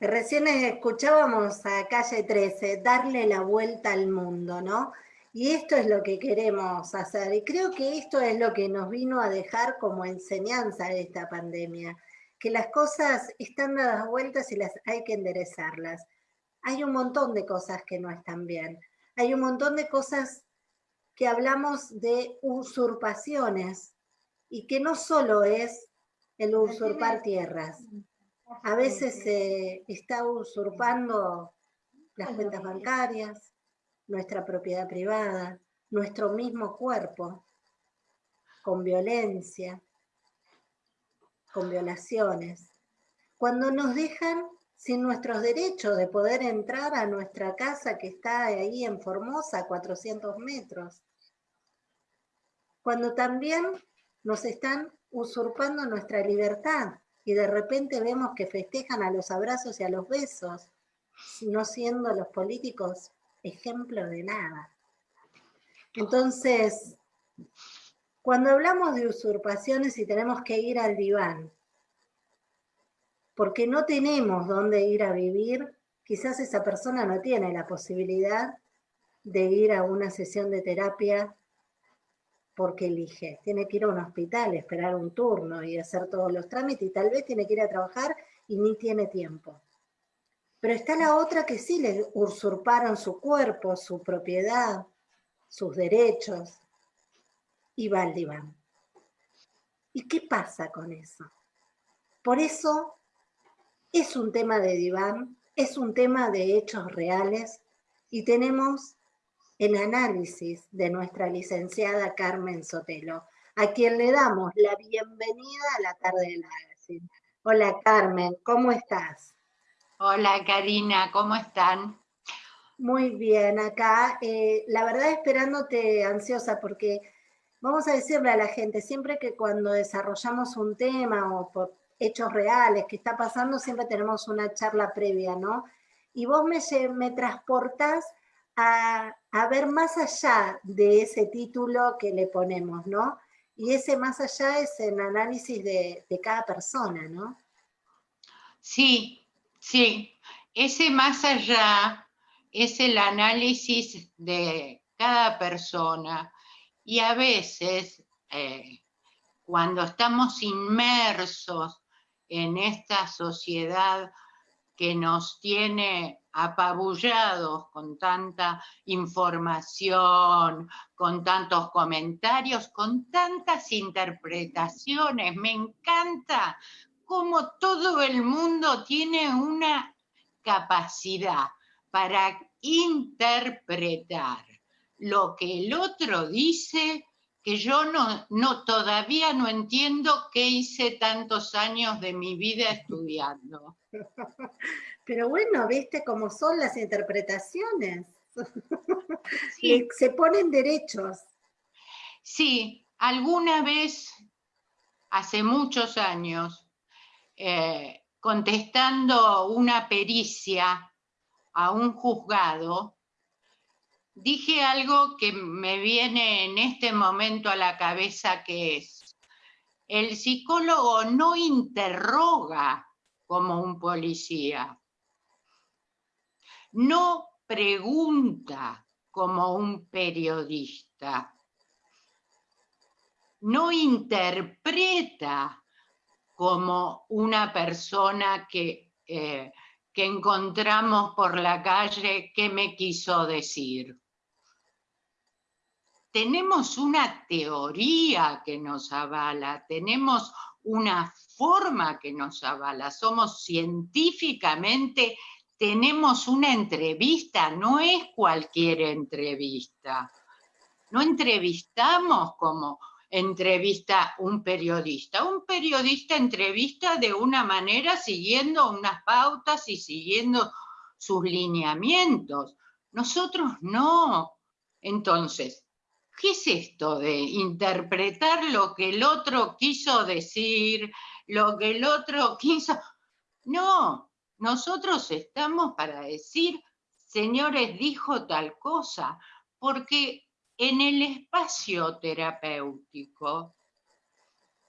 Recién escuchábamos a Calle 13, darle la vuelta al mundo, ¿no? Y esto es lo que queremos hacer. Y creo que esto es lo que nos vino a dejar como enseñanza de esta pandemia, que las cosas están dadas vueltas y las hay que enderezarlas. Hay un montón de cosas que no están bien. Hay un montón de cosas que hablamos de usurpaciones y que no solo es el usurpar tierras. A veces se está usurpando las cuentas bancarias, nuestra propiedad privada, nuestro mismo cuerpo, con violencia, con violaciones. Cuando nos dejan sin nuestros derechos de poder entrar a nuestra casa que está ahí en Formosa, a 400 metros. Cuando también nos están usurpando nuestra libertad y de repente vemos que festejan a los abrazos y a los besos, no siendo los políticos ejemplo de nada. Entonces, cuando hablamos de usurpaciones y tenemos que ir al diván, porque no tenemos dónde ir a vivir, quizás esa persona no tiene la posibilidad de ir a una sesión de terapia porque elige. Tiene que ir a un hospital, esperar un turno y hacer todos los trámites y tal vez tiene que ir a trabajar y ni tiene tiempo. Pero está la otra que sí le usurparon su cuerpo, su propiedad, sus derechos y va al diván. ¿Y qué pasa con eso? Por eso es un tema de diván, es un tema de hechos reales y tenemos el análisis de nuestra licenciada Carmen Sotelo, a quien le damos la bienvenida a la tarde de la Hola Carmen, ¿cómo estás? Hola Karina, ¿cómo están? Muy bien, acá. Eh, la verdad esperándote ansiosa porque vamos a decirle a la gente, siempre que cuando desarrollamos un tema o por hechos reales que está pasando, siempre tenemos una charla previa, ¿no? Y vos me, me transportás a, ver más allá de ese título que le ponemos, ¿no? Y ese más allá es el análisis de, cada persona, ¿no? Sí, sí. Ese más allá es el análisis de cada persona y a veces eh, cuando estamos inmersos en esta sociedad que nos tiene apabullados con tanta información, con tantos comentarios, con tantas interpretaciones. Me encanta cómo todo el mundo tiene una capacidad para interpretar lo que el otro dice que yo no, no, todavía no entiendo qué hice tantos años de mi vida estudiando. Pero bueno, viste cómo son las interpretaciones. Se ponen derechos. Sí, alguna vez, hace muchos años, eh, contestando una pericia a un juzgado, dije algo que me viene en este momento a la cabeza que es, el psicólogo no interroga como un policía, no pregunta como un periodista, no interpreta como una persona que... Eh, que encontramos por la calle, ¿qué me quiso decir? Tenemos una teoría que nos avala, tenemos una forma que nos avala, somos científicamente, tenemos una entrevista, no es cualquier entrevista. No entrevistamos como entrevista un periodista. Un periodista entrevista de una manera siguiendo unas pautas y siguiendo sus lineamientos. Nosotros no. Entonces, ¿qué es esto de interpretar lo que el otro quiso decir, lo que el otro quiso? No, nosotros estamos para decir, señores, dijo tal cosa, porque en el espacio terapéutico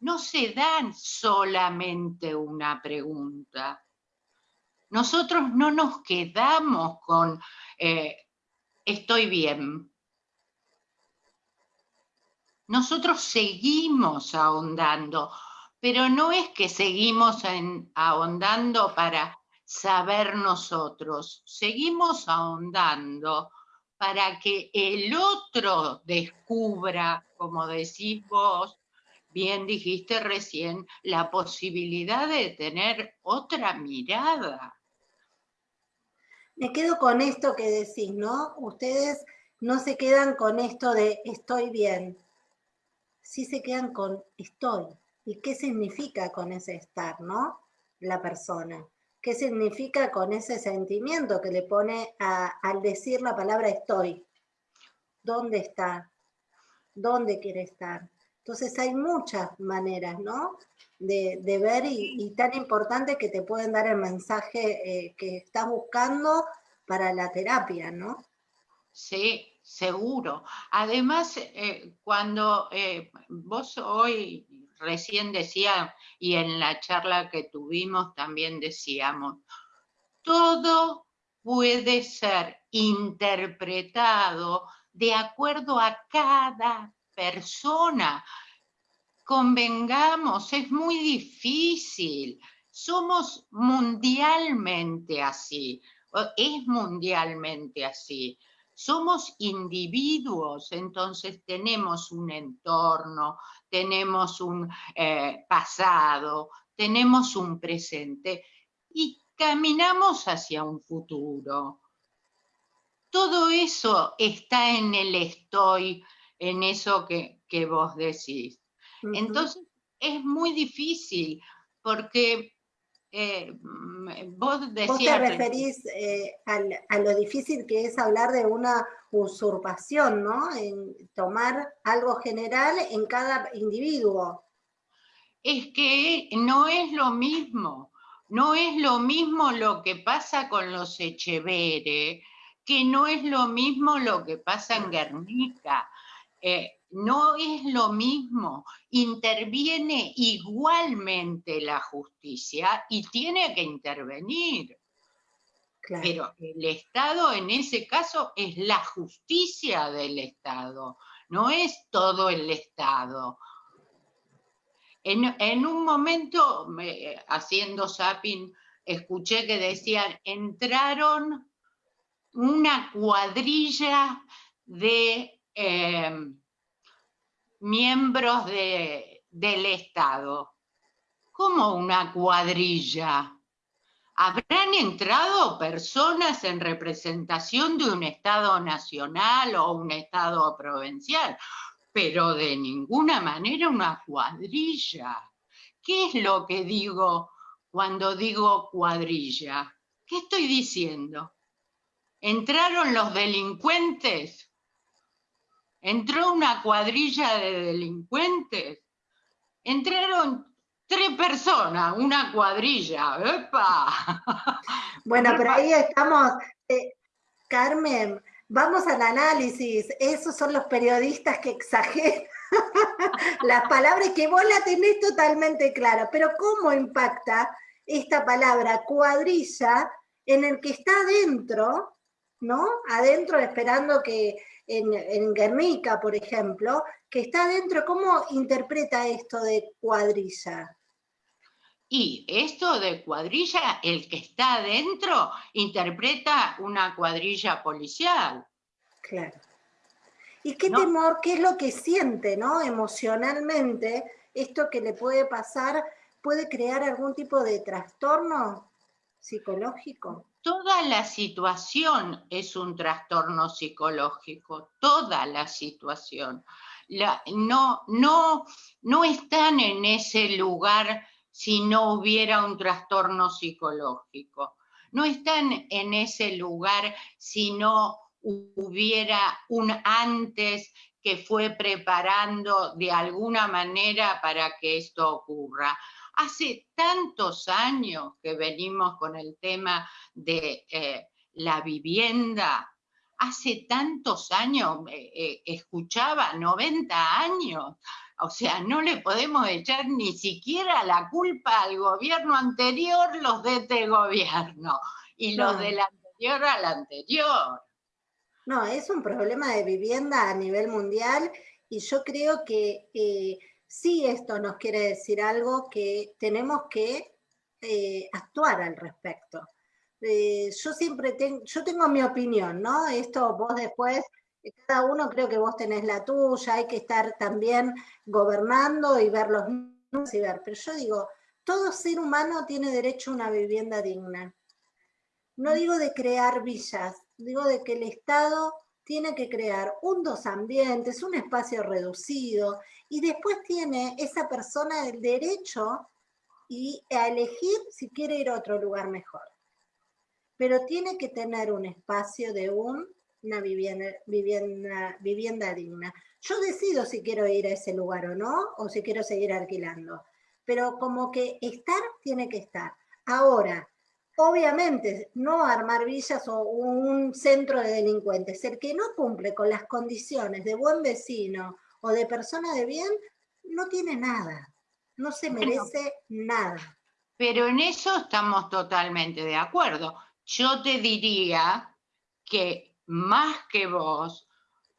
no se dan solamente una pregunta, Nosotros no nos quedamos con eh, estoy bien. Nosotros seguimos ahondando, pero no es que seguimos ahondando para saber nosotros, seguimos ahondando para que el otro descubra, como decís vos, bien dijiste recién, la posibilidad de tener otra mirada. Me quedo con esto que decís, ¿no? Ustedes no se quedan con esto de estoy bien, sí se quedan con estoy. ¿Y qué significa con ese estar, no? La persona. ¿Qué significa con ese sentimiento que le pone al decir la palabra estoy? ¿Dónde está? ¿Dónde quiere estar? Entonces hay muchas maneras, ¿no? De, ver y, tan importante que te pueden dar el mensaje eh, que estás buscando para la terapia, ¿no? Sí, seguro. Además, eh, cuando eh, vos hoy recién decía, y en la charla que tuvimos también decíamos, todo puede ser interpretado de acuerdo a cada persona. Convengamos, es muy difícil. Somos mundialmente así, es mundialmente así somos individuos, entonces tenemos un entorno, tenemos un eh, pasado, tenemos un presente y caminamos hacia un futuro. Todo eso está en el estoy, en eso que, vos decís. Entonces es muy difícil porque eh, mm, vos te referís eh, a lo difícil que es hablar de una usurpación, ¿no? En tomar algo general en cada individuo. Es que no es lo mismo, no es lo mismo lo que pasa con los Echevere, que no es lo mismo lo que pasa en Guernica. Eh, no es lo mismo, interviene igualmente la justicia y tiene que intervenir. Pero el Estado en ese caso es la justicia del Estado, no es todo el Estado. En, un momento, haciendo zapping, escuché que decían, entraron una cuadrilla de... Eh, miembros del Estado. como una cuadrilla? ¿Habrán entrado personas en representación de un Estado nacional o un Estado provincial? Pero de ninguna manera una cuadrilla. ¿Qué es lo que digo cuando digo cuadrilla? ¿Qué estoy diciendo? ¿Entraron los delincuentes? Entró una cuadrilla de delincuentes, entraron tres personas, una cuadrilla, ¡epa! Bueno, pero ahí estamos, eh, Carmen, vamos al análisis, esos son los periodistas que exageran las palabras que vos la tenés totalmente clara, pero ¿cómo impacta esta palabra cuadrilla en el que está adentro, ¿no? Adentro esperando que en, Guernica, por ejemplo, que está dentro, ¿cómo interpreta esto de cuadrilla? Y esto de cuadrilla, el que está adentro interpreta una cuadrilla policial. Claro. ¿Y qué temor, qué es lo que siente, ¿no? Emocionalmente, esto que le puede pasar, puede crear algún tipo de trastorno psicológico? Toda la situación es un trastorno psicológico, toda la situación. no, no, no están en ese lugar si no hubiera un trastorno psicológico. No están en ese lugar si no hubiera un antes que fue preparando de alguna manera para que esto ocurra. Hace tantos años que venimos con el tema de eh, la vivienda, hace tantos años, eh, eh, escuchaba, 90 años, O sea, no le podemos echar ni siquiera la culpa al gobierno anterior, los de este gobierno, y los del anterior al anterior. No, es un problema de vivienda a nivel mundial y yo creo que eh, sí esto nos quiere decir algo que tenemos que eh, actuar al respecto. Eh, yo siempre tengo, yo tengo mi opinión, ¿no? Esto vos después, cada uno creo que vos tenés la tuya, hay que estar también gobernando y ver los números y ver, pero yo digo, todo ser humano tiene derecho a una vivienda digna. No digo de crear villas, digo de que el Estado tiene que crear un dos ambientes, un espacio reducido, y después tiene esa persona el derecho y a elegir si quiere ir a otro lugar mejor. Pero tiene que tener un espacio de una vivienda, vivienda, vivienda digna. Yo decido si quiero ir a ese lugar o no, o si quiero seguir alquilando. Pero como que estar, tiene que estar. Ahora, obviamente, no armar villas o un centro de delincuentes. El que no cumple con las condiciones de buen vecino o de persona de bien, no tiene nada, no se merece nada. Pero en eso estamos totalmente de acuerdo. Yo te diría que más que vos,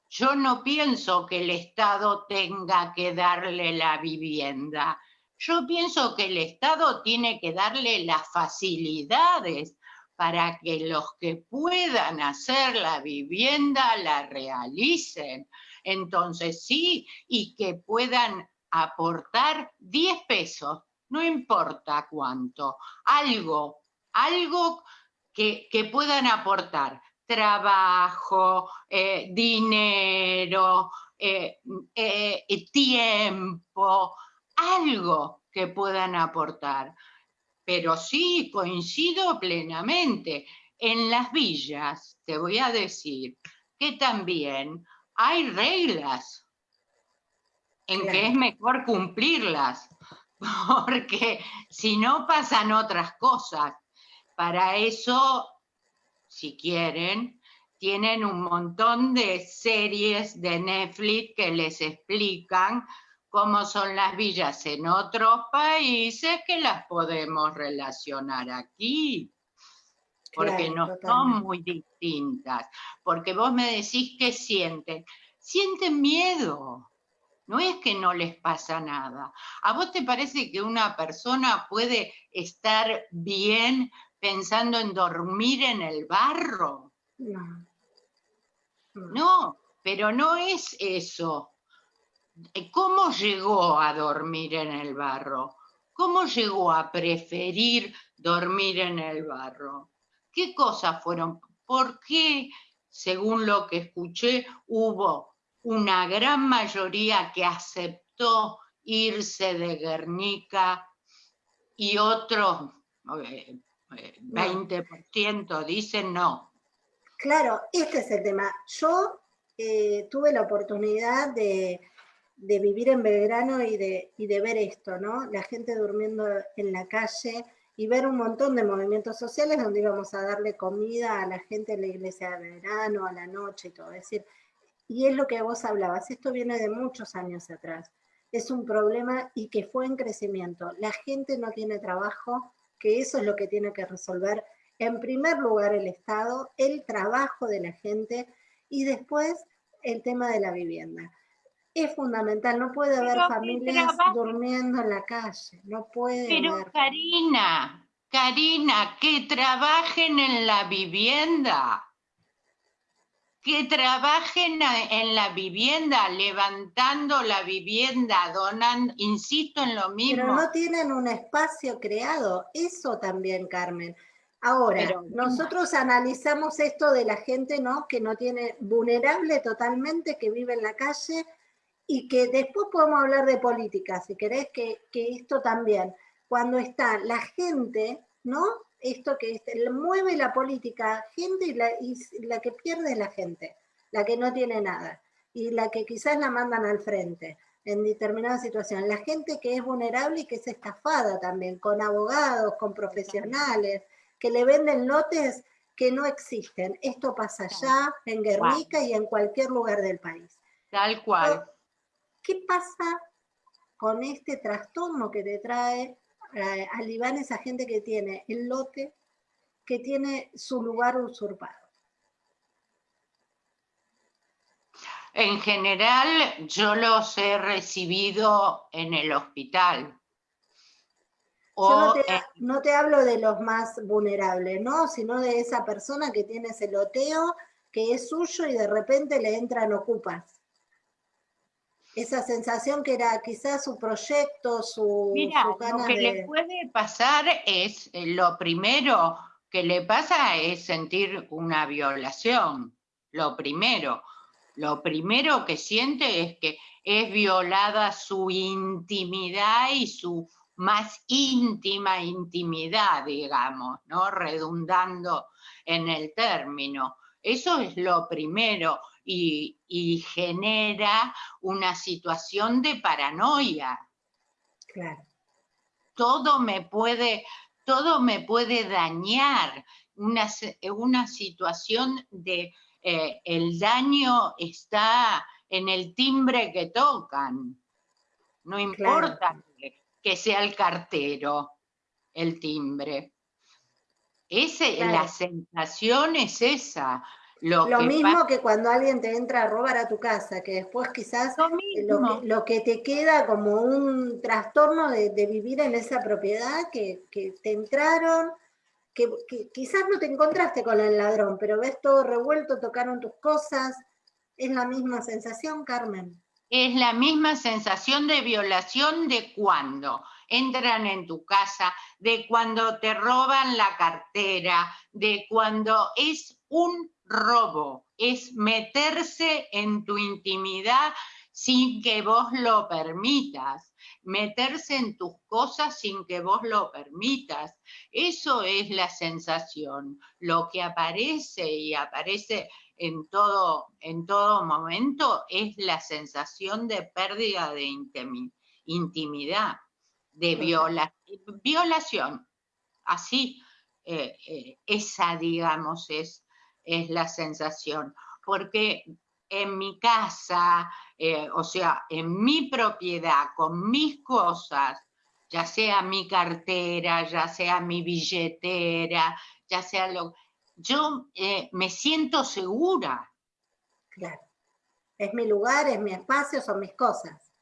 yo no pienso que el Estado tenga que darle la vivienda. Yo pienso que el Estado tiene que darle las facilidades para que los que puedan hacer la vivienda la realicen. Entonces sí, y que puedan aportar 10 pesos, no importa cuánto, algo, algo que, puedan aportar, trabajo, eh, dinero, eh, eh, tiempo, algo que puedan aportar. Pero sí, coincido plenamente. En las villas, te voy a decir que también hay reglas en que es mejor cumplirlas, porque si no pasan otras cosas. Para eso, si quieren, tienen un montón de series de Netflix que les explican cómo son las villas en otros países que las podemos relacionar aquí, porque no son muy distintas. Porque vos me decís que sienten, sienten miedo. No es que no les pasa nada. ¿A vos te parece que una persona puede estar bien pensando en dormir en el barro? No. No, pero no es eso. Eh, ¿Cómo llegó a dormir en el barro? ¿Cómo llegó a preferir dormir en el barro? ¿Qué cosas fueron? ¿Por qué, según lo que escuché, hubo una gran mayoría que aceptó irse de Guernica y otros, 20% eh, dicen no? Claro, este es el tema. Yo eh, tuve la oportunidad de de vivir en Belgrano y de, y de ver esto, ¿no? La gente durmiendo en la calle y ver un montón de movimientos sociales donde íbamos a darle comida a la gente en la iglesia de Belgrano, a la noche y todo. Es decir, y es lo que vos hablabas, esto viene de muchos años atrás. Es un problema y que fue en crecimiento. La gente no tiene trabajo, que eso es lo que tiene que resolver en primer lugar el Estado, el trabajo de la gente y después el tema de la vivienda es fundamental, no puede haber familias durmiendo en la calle, no puede Pero Karina, Karina, que trabajen en la vivienda, que trabajen en la vivienda, levantando la vivienda, donando, insisto en lo mismo. Pero no tienen un espacio creado, eso también, Carmen. Ahora, nosotros analizamos esto de la gente, ¿no? Que no tiene, vulnerable totalmente, que vive en la calle, y que después podemos hablar de política, si querés, que, esto también, cuando está la gente, ¿no? Esto que mueve la política, gente y la, y la que pierde es la gente, la que no tiene nada, y la que quizás la mandan al frente en determinadas situaciones. La gente que es vulnerable y que es estafada también, con abogados, con profesionales, que le venden lotes que no existen. Esto pasa allá, en Guernica y en cualquier lugar del país. Tal cual. ¿Qué pasa con este trastorno que te trae eh, al Iván esa gente que tiene el lote, que tiene su lugar usurpado? En general, yo los he recibido en el hospital. yo no te, hablo de los más vulnerables, ¿no? Sino de esa persona que tiene ese loteo, que es suyo y de repente le entran ocupas. Esa sensación que era quizás su proyecto, su, Mira, lo que le puede pasar es, eh, lo primero que le pasa es sentir una violación, lo primero lo primero que siente es que es violada su intimidad y su más íntima intimidad, digamos, ¿no? Redundando en el término. Eso es lo primero y, y genera una situación de paranoia. Claro. Todo me puede, todo me puede dañar, una, una situación de eh, el daño está en el timbre que tocan. No importa que, sea el cartero el timbre. Ese, La sensación es esa. Lo, mismo que cuando alguien te entra a robar a tu casa, que después quizás lo, que, te queda como un trastorno de, vivir en esa propiedad, que, que te entraron, que, quizás no te encontraste con el ladrón, pero ves todo revuelto, tocaron tus cosas. ¿Es la misma sensación, Carmen? Es la misma sensación de violación de cuando entran en tu casa, de cuando te roban la cartera, de cuando es un robo, es meterse en tu intimidad sin que vos lo permitas meterse en tus cosas sin que vos lo permitas. Eso es la sensación, lo que aparece y aparece en todo, en todo momento es la sensación de pérdida de intimidad, de violación. Así, eh, eh, esa, digamos, es, es la sensación. Porque en mi casa, eh, o sea, en mi propiedad, con mis cosas, ya sea mi cartera, ya sea mi billetera, ya sea lo... Yo eh, me siento segura. Claro. Es mi lugar, es mi espacio, son mis cosas.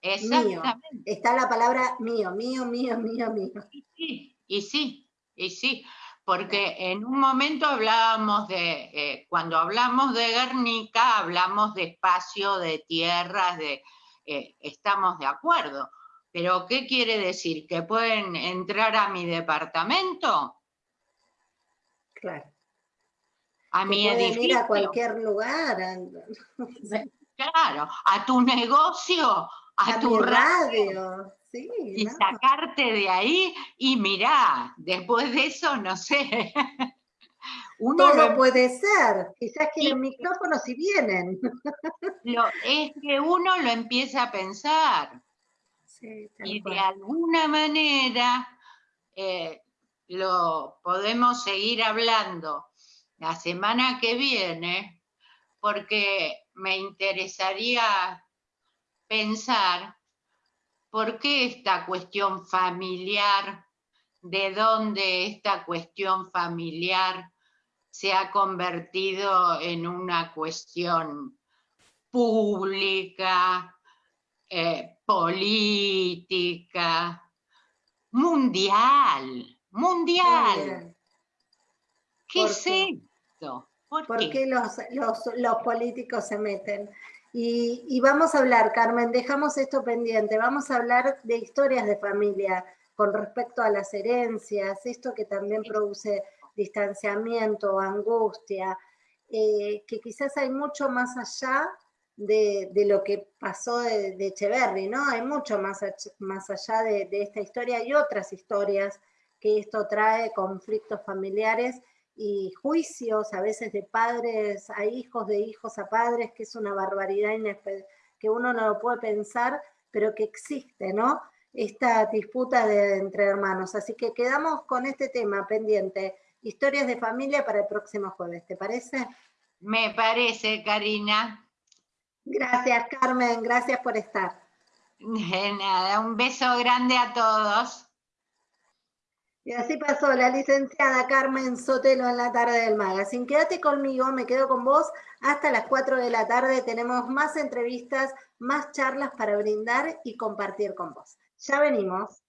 Exactamente. Está la palabra mío, mío, mío, mío, mío. Y sí, y sí, y sí porque en un momento hablábamos de, eh, cuando hablamos de Guernica, hablamos de espacio, de tierras, de, eh, estamos de acuerdo. Pero ¿qué quiere decir? ¿Que pueden entrar a mi departamento? Claro. A mi edificio. ir a cualquier lugar. Claro, a tu negocio, a, tu radio y sacarte de ahí y mirá, después de eso, no sé. Uno Todo puede ser, quizás que los micrófonos si vienen. es que uno lo empieza a pensar. y de alguna manera eh, lo podemos seguir hablando la semana que viene, porque me interesaría pensar ¿Por qué esta cuestión familiar? ¿De dónde esta cuestión familiar se ha convertido en una cuestión pública, eh, política, mundial, mundial? ¿Qué es esto? ¿Por, qué, los, los políticos se meten? Y, vamos a hablar, Carmen, dejamos esto pendiente, vamos a hablar de historias de familia con respecto a las herencias, esto que también produce distanciamiento, angustia, eh, que quizás hay mucho más allá de, lo que pasó de, de, Echeverry, ¿no? Hay mucho más, más allá de, de esta historia y otras historias que esto trae, conflictos familiares y juicios a veces de padres a hijos, de hijos a padres, que es una barbaridad que uno no lo puede pensar, pero que existe, ¿no? Esta disputa de, entre hermanos. Así que quedamos con este tema pendiente, historias de familia para el próximo jueves, ¿te parece? Me parece, Karina. Gracias, Carmen, gracias por estar. De nada, un beso grande a todos. Y así pasó la licenciada Carmen Sotelo en la tarde del magazine. Quédate conmigo, me quedo con vos hasta las 4 de la tarde. Tenemos más entrevistas, más charlas para brindar y compartir con vos. Ya venimos.